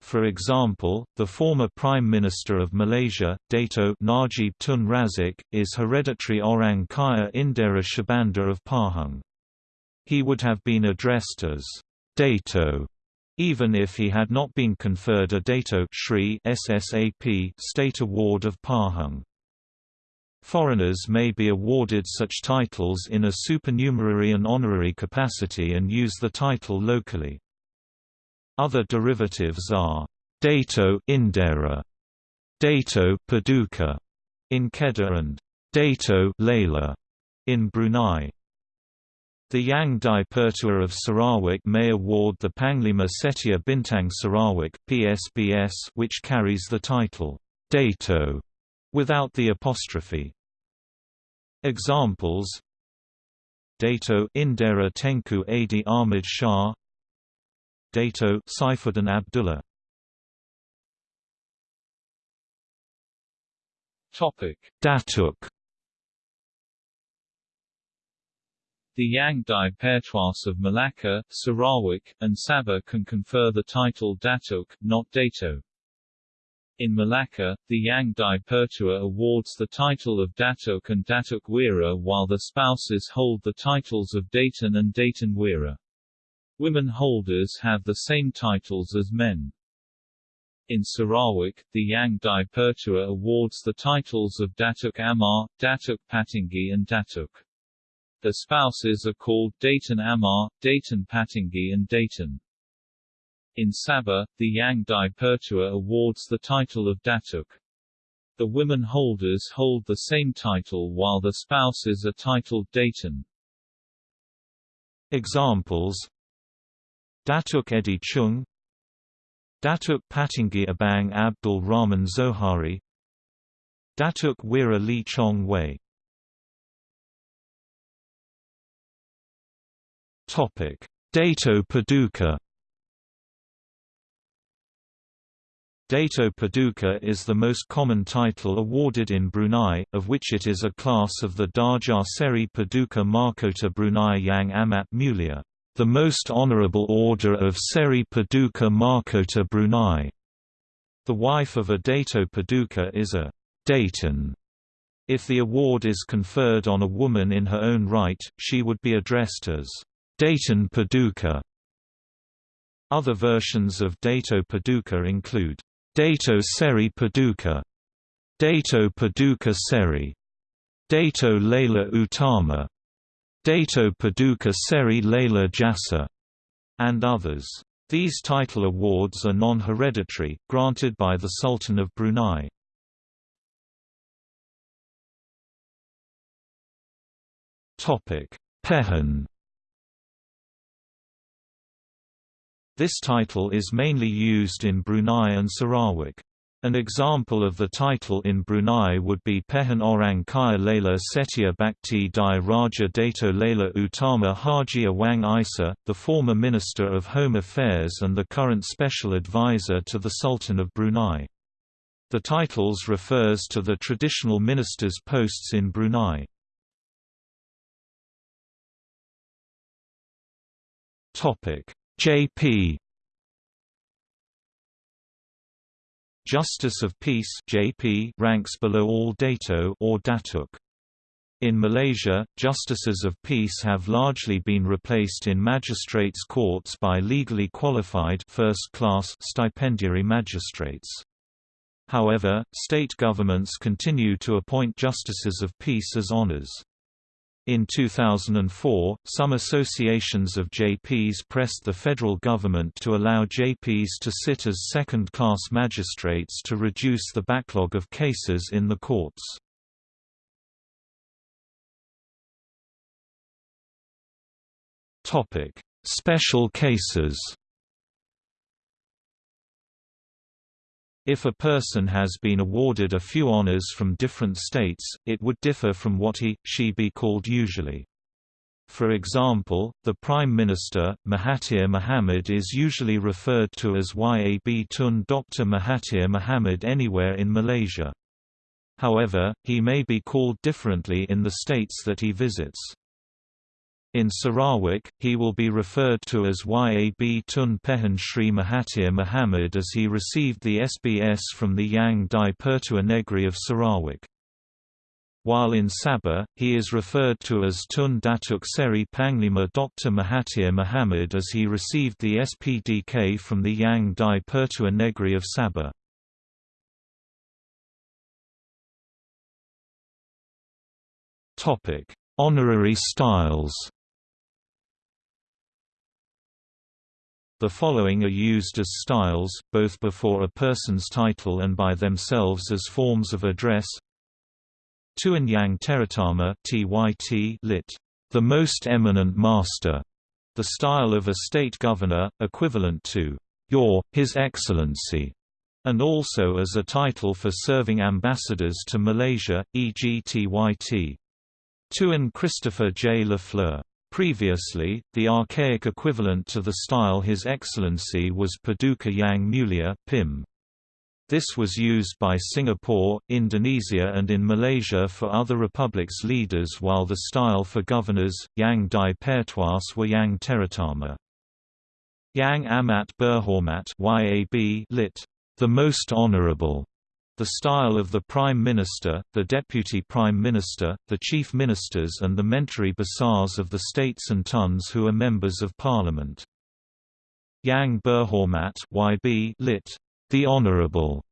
For example, the former Prime Minister of Malaysia, Dato Najib Tun Razak, is hereditary Orang Kaya Indera Shahbandar of Pahang. He would have been addressed as Dato even if he had not been conferred a Dato Shri SSAP state award of Pahang. Foreigners may be awarded such titles in a supernumerary and honorary capacity and use the title locally. Other derivatives are Dato Indera, Dato Paduka in Kedah and Dato Laila in Brunei. The Yang Di Pertua of Sarawak may award the Panglima Setia Bintang Sarawak PSBS which carries the title Dato without the apostrophe. Examples Dato Indera Tengku Adi Ahmad Shah Dato Saifuddin Abdullah Topic Datuk The Yang Di Pertuas of Malacca, Sarawak, and Sabah can confer the title Datuk, not Dato. In Malacca, the Yang Di Pertua awards the title of Datuk and Datuk Wira while the spouses hold the titles of Datin and Datin Wira. Women holders have the same titles as men. In Sarawak, the Yang Di Pertua awards the titles of Datuk Amar, Datuk Patinggi and Datuk. The spouses are called Datin Amar, Datin Patinggi and Datin. In Sabah, the Yang Di Pertua awards the title of Datuk. The women holders hold the same title while the spouses are titled Datin. Examples Datuk Edi Chung Datuk Patinggi Abang Abdul Rahman Zohari Datuk Wira Lee Chong Wei. Topic: Dato Paduka. Dato Paduka is the most common title awarded in Brunei, of which it is a class of the Darjah Seri Paduka Mahkota Brunei Yang Amat Mulia, the most honourable order of Seri Paduka Mahkota Brunei. The wife of a Dato Paduka is a Datin. If the award is conferred on a woman in her own right, she would be addressed as Datin Paduka. Other versions of Dato Paduka include Dato Seri Paduka, Dato Paduka Seri, Dato Laila Utama, Dato Paduka Seri Laila Jasa, and others. These title awards are non-hereditary, granted by the Sultan of Brunei. Pehin This title is mainly used in Brunei and Sarawak. An example of the title in Brunei would be Pehin Orang Kaya Laila Setia Bakti Diraja Dato Laila Utama Haji Awang Isa, the former Minister of Home Affairs and the current Special Advisor to the Sultan of Brunei. The titles refers to the traditional ministers' posts in Brunei. J.P. Justice of Peace (JP) ranks below all Dato or Datuk. In Malaysia, justices of peace have largely been replaced in magistrates' courts by legally qualified first-class stipendiary magistrates. However, state governments continue to appoint justices of peace as honours. In 2004, some associations of JPs pressed the federal government to allow JPs to sit as second-class magistrates to reduce the backlog of cases in the courts. Special cases If a person has been awarded a few honors from different states, it would differ from what he, she be called usually. For example, the Prime Minister, Mahathir Mohamad is usually referred to as Yab Tun Dr. Mahathir Mohamad anywhere in Malaysia. However, he may be called differently in the states that he visits. In Sarawak, he will be referred to as Yab Tun Pehin Sri Mahathir Mohamad as he received the SBS from the Yang di Pertua Negri of Sarawak. While in Sabah, he is referred to as Tun Datuk Seri Panglima Dr. Mahathir Muhammad as he received the SPDK from the Yang di Pertua Negri of Sabah. Honorary styles The following are used as styles, both before a person's title and by themselves as forms of address. Tuan Yang Terutama (TYT) lit. The most eminent master, the style of a state governor, equivalent to Your, His Excellency, and also as a title for serving ambassadors to Malaysia, e.g. TYT. Tuan Christopher J. Lafleur Previously, the archaic equivalent to the style His Excellency was Paduka Yang Mulia PIM. This was used by Singapore, Indonesia and in Malaysia for other republics' leaders while the style for governors, Yang Di Pertuas were Yang Terutama. Yang Amat Berhormat YAB lit. The Most Honourable the style of the Prime Minister, the Deputy Prime Minister, the Chief Ministers and the Menteri Besars of the states and tuns who are members of Parliament. Yang Berhormat YB lit. The Honourable,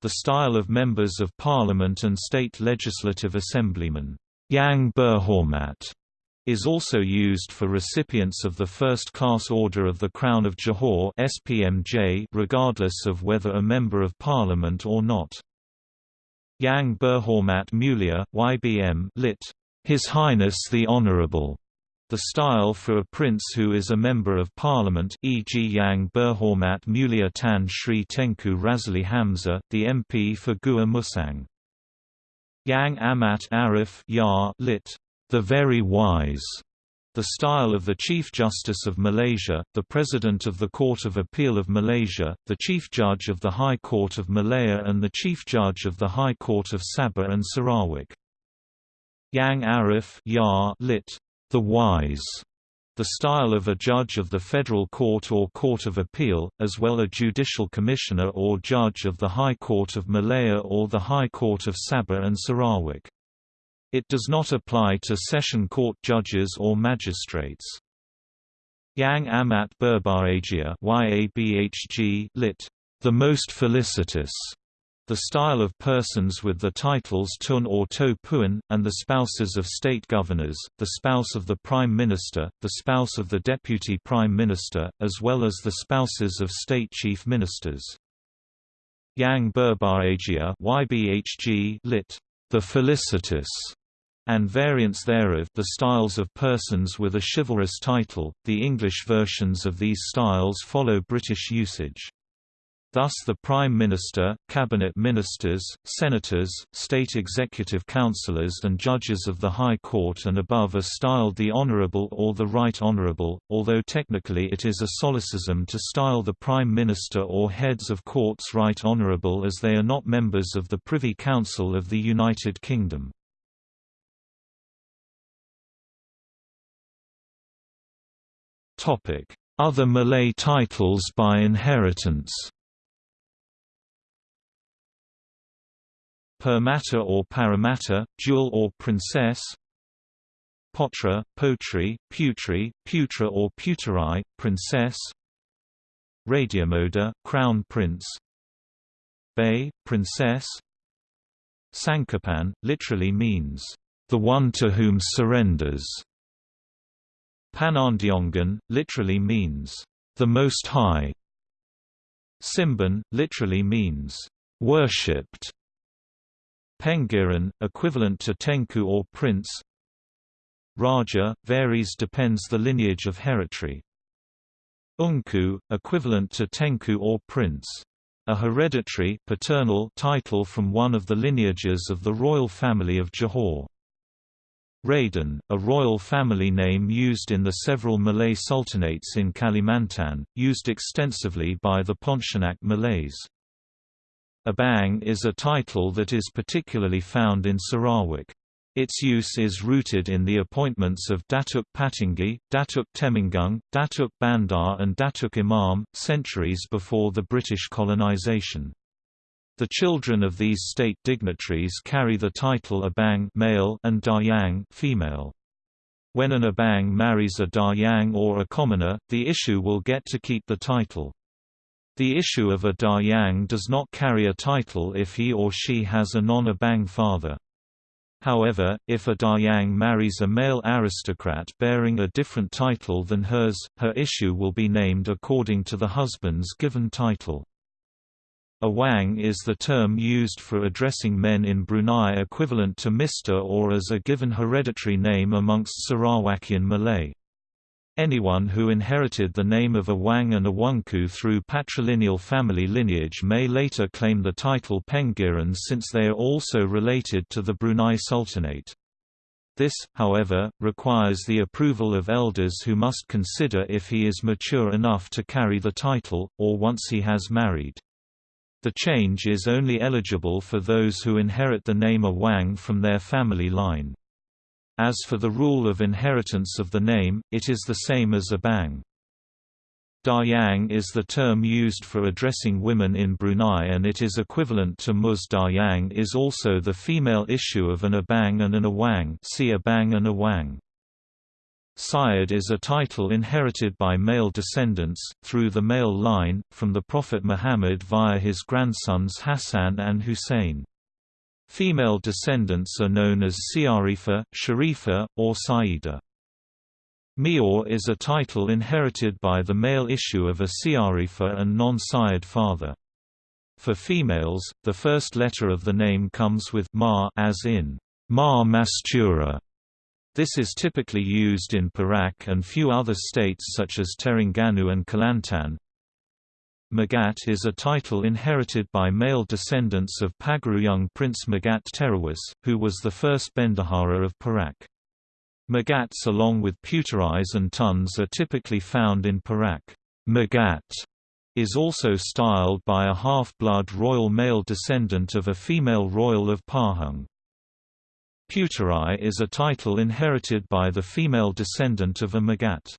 the style of members of Parliament and state legislative assemblymen. Yang Berhormat is also used for recipients of the First-Class Order of the Crown of Johor SPMJ regardless of whether a Member of Parliament or not. Yang Berhormat Mulia, YBM lit. His Highness the Honourable, the style for a prince who is a member of parliament e.g. Yang Berhormat Mulia Tan Sri Tengku Razaleigh Hamzah, the MP for Gua Musang. Yang Amat Arif Ya lit. The Very Wise, the style of the Chief Justice of Malaysia, the President of the Court of Appeal of Malaysia, the Chief Judge of the High Court of Malaya and the Chief Judge of the High Court of Sabah and Sarawak. Yang Arif lit. The Wise, the style of a judge of the Federal Court or Court of Appeal, as well a judicial commissioner or judge of the High Court of Malaya or the High Court of Sabah and Sarawak. It does not apply to session court judges or magistrates. Yang Amat Berbahagia YABHG lit. The most felicitous, the style of persons with the titles Tun or Toh Puan, and the spouses of state governors, the spouse of the Prime Minister, the spouse of the Deputy Prime Minister, as well as the spouses of state chief ministers. Yang Berbahagia YBHG lit. The felicitous and variants thereof the styles of persons with a chivalrous title. The English versions of these styles follow British usage. Thus the Prime Minister, Cabinet Ministers, Senators, State Executive Councillors and Judges of the High Court and above are styled the Honourable or the Right Honourable, although technically it is a solecism to style the Prime Minister or heads of courts Right Honourable as they are not members of the Privy Council of the United Kingdom. Other Malay titles by inheritance? Permata or Paramata, jewel or princess? Potra, potri, putri, putra or puteri, princess? Radiomoda, crown prince? Bay, princess? Sankapan, literally means, the one to whom surrenders. Panandiongan, literally means, the Most High. Simban, literally means, worshipped. Pengiran, equivalent to Tengku or prince. Raja, varies depends the lineage of hereditary. Ungku, equivalent to Tengku or prince. A hereditary paternal title from one of the lineages of the royal family of Johor. Raden, a royal family name used in the several Malay sultanates in Kalimantan, used extensively by the Pontianak Malays. Abang is a title that is particularly found in Sarawak. Its use is rooted in the appointments of Datuk Patinggi, Datuk Temenggung, Datuk Bandar and Datuk Imam, centuries before the British colonisation. The children of these state dignitaries carry the title Abang male and Dayang female. When an Abang marries a Dayang or a commoner, the issue will get to keep the title. The issue of a Dayang does not carry a title if he or she has a non-Abang father. However, if a Dayang marries a male aristocrat bearing a different title than hers, her issue will be named according to the husband's given title. Awang is the term used for addressing men in Brunei equivalent to Mr. or as a given hereditary name amongst Sarawakian Malay. Anyone who inherited the name of Awang and Awangku through patrilineal family lineage may later claim the title Pengiran since they are also related to the Brunei Sultanate. This, however, requires the approval of elders who must consider if he is mature enough to carry the title, or once he has married. The change is only eligible for those who inherit the name Awang from their family line. As for the rule of inheritance of the name, it is the same as Abang. Dayang is the term used for addressing women in Brunei and it is equivalent to Mus Dayang is also the female issue of an Abang and an Awang see Abang and Awang. Sayyid is a title inherited by male descendants, through the male line, from the Prophet Muhammad via his grandsons Hassan and Hussein. Female descendants are known as Siarifa, Sharifa, or Saida. Mior is a title inherited by the male issue of a Siarifa and non-Sayyid father. For females, the first letter of the name comes with ma as in ma mastura this is typically used in Perak and few other states such as Terengganu and Kelantan. Megat is a title inherited by male descendants of Pagaruyung Prince Megat Terawis, who was the first bendahara of Perak. Megats along with puteris and tuns are typically found in Perak. Megat is also styled by a half-blood royal male descendant of a female royal of Pahang. Puteri is a title inherited by the female descendant of a Megat.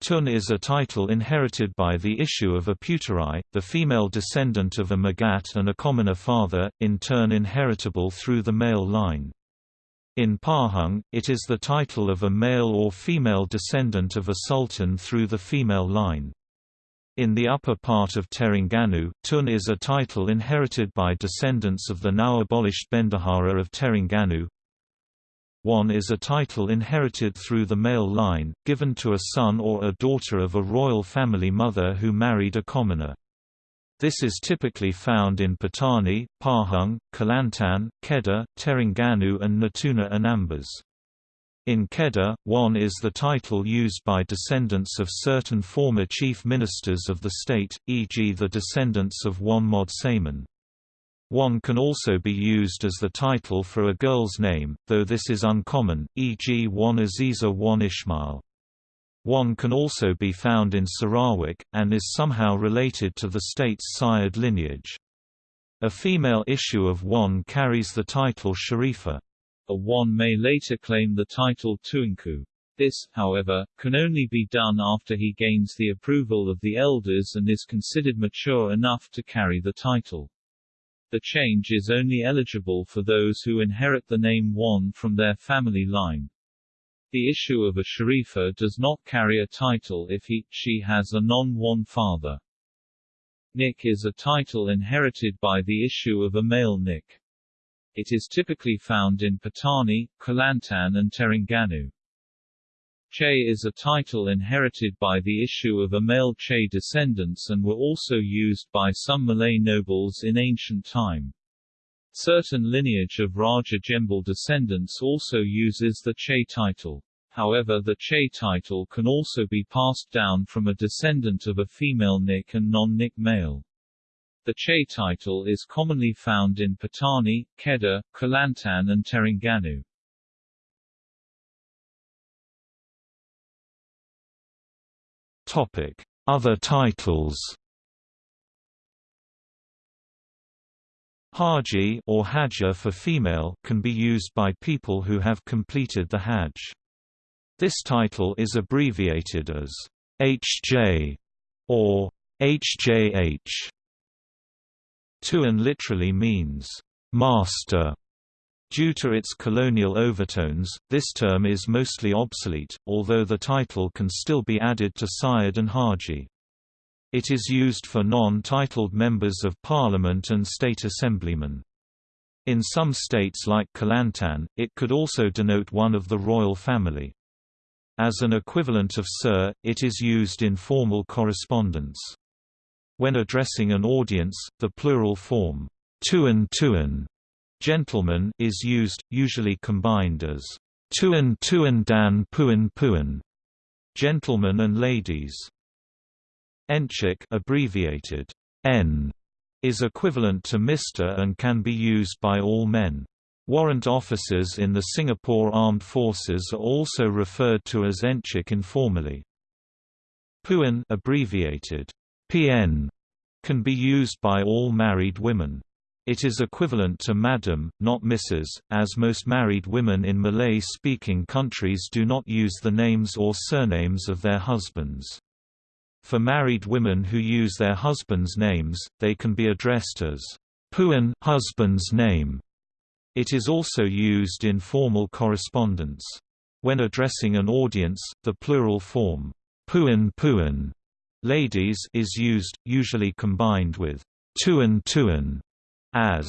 Tun is a title inherited by the issue of a Puteri, the female descendant of a Megat and a commoner father, in turn inheritable through the male line. In Pahang, it is the title of a male or female descendant of a sultan through the female line. In the upper part of Terengganu, Tun is a title inherited by descendants of the now abolished Bendahara of Terengganu. Wan is a title inherited through the male line, given to a son or a daughter of a royal family mother who married a commoner. This is typically found in Patani, Pahang, Kelantan, Kedah, Terengganu and Natuna Anambas. In Kedah, Wan is the title used by descendants of certain former chief ministers of the state, e.g. the descendants of Wan Mod Saman. Wan can also be used as the title for a girl's name, though this is uncommon, e.g. Wan Azizah Wan Ismail. Wan can also be found in Sarawak, and is somehow related to the state's Sayyid lineage. A female issue of Wan carries the title Sharifa. A Wan may later claim the title Tuanku. This, however, can only be done after he gains the approval of the elders and is considered mature enough to carry the title. The change is only eligible for those who inherit the name Wan from their family line. The issue of a sharifa does not carry a title if he, she has a non-Wan father. Nik is a title inherited by the issue of a male Nik. It is typically found in Patani, Kelantan and Terengganu. Che is a title inherited by the issue of a male Che descendants and were also used by some Malay nobles in ancient time. Certain lineage of Raja Jembal descendants also uses the Che title. However the Che title can also be passed down from a descendant of a female Nik and non-Nik male. The Che title is commonly found in Patani, Kedah, Kelantan and Terengganu. Topic: Other titles. Haji or Hajja for female can be used by people who have completed the Hajj. This title is abbreviated as HJ or HJH. Tuan literally means, master. Due to its colonial overtones, this term is mostly obsolete, although the title can still be added to Syed and Haji. It is used for non-titled members of parliament and state assemblymen. In some states like Kelantan, it could also denote one of the royal family. As an equivalent of sir, it is used in formal correspondence. When addressing an audience, the plural form, tuan tuan, gentleman is used, usually combined as tuan tuan dan puan puan, gentlemen and ladies. Enchik abbreviated N is equivalent to Mr. and can be used by all men. Warrant officers in the Singapore Armed Forces are also referred to as Enchik informally. Puan abbreviated PN can be used by all married women. It is equivalent to madam, not Mrs., as most married women in Malay-speaking countries do not use the names or surnames of their husbands. For married women who use their husbands' names, they can be addressed as Puan husband's name. It is also used in formal correspondence. When addressing an audience, the plural form, Puan Puan, Ladies is used, usually combined with tuan tuan, as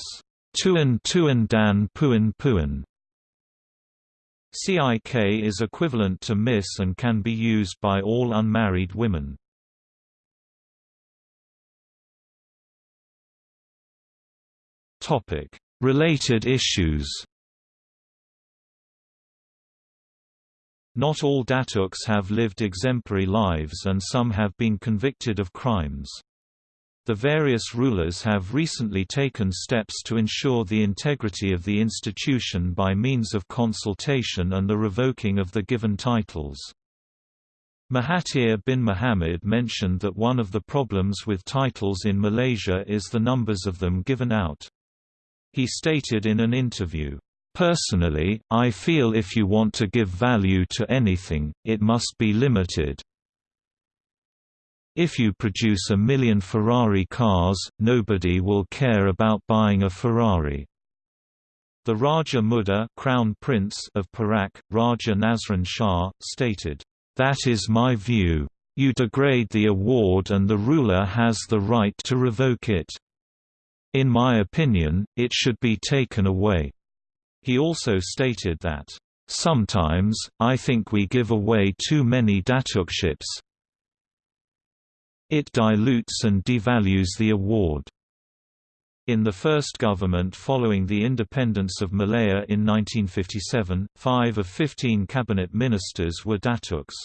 tuan tuan dan puan puan. CIK is equivalent to miss and can be used by all unmarried women. Topic: Related issues. Not all Datuks have lived exemplary lives and some have been convicted of crimes. The various rulers have recently taken steps to ensure the integrity of the institution by means of consultation and the revoking of the given titles. Mahathir bin Mohamad mentioned that one of the problems with titles in Malaysia is the numbers of them given out. He stated in an interview, Personally, I feel if you want to give value to anything, it must be limited. If you produce a million Ferrari cars, nobody will care about buying a Ferrari. The Raja Muda Crown Prince of Perak, Raja Nazrin Shah, stated, "That is my view. You degrade the award and the ruler has the right to revoke it. In my opinion, it should be taken away." He also stated that, "...sometimes, I think we give away too many datukships. It dilutes and devalues the award." In the first government following the independence of Malaya in 1957, five of 15 cabinet ministers were Datuks.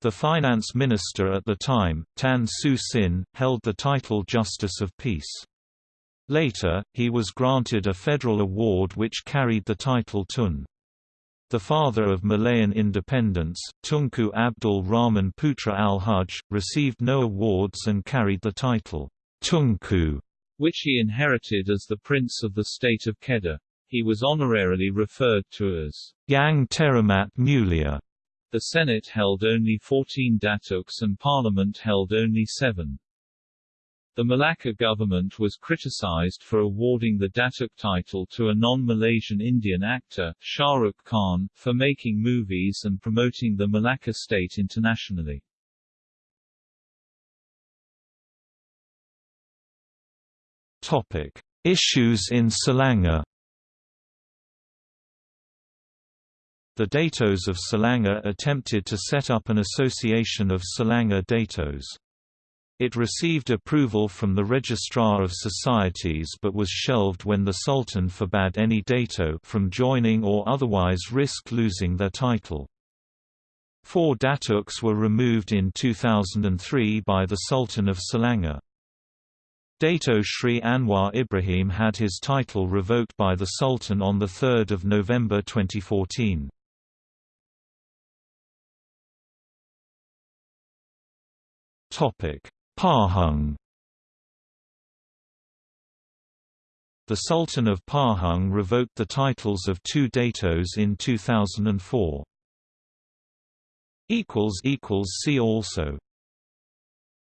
The finance minister at the time, Tan Siew Sin, held the title Justice of Peace. Later, he was granted a federal award which carried the title Tun. The father of Malayan independence, Tunku Abdul Rahman Putra al-Hajj, received no awards and carried the title, Tunku, which he inherited as the Prince of the State of Kedah. He was honorarily referred to as Yang Teramat Mulia. The Senate held only 14 datuks and Parliament held only seven. The Malacca government was criticized for awarding the Datuk title to a non-Malaysian Indian actor, Shah Rukh Khan, for making movies and promoting the Malacca state internationally. Topic: Issues in Selangor. The Datos of Selangor attempted to set up an association of Selangor Datos. It received approval from the Registrar of Societies but was shelved when the Sultan forbade any Dato from joining or otherwise risk losing their title. Four Datuks were removed in 2003 by the Sultan of Selangor. Dato Sri Anwar Ibrahim had his title revoked by the Sultan on 3 November 2014. Pahang The Sultan of Pahang revoked the titles of two datos in 2004. See also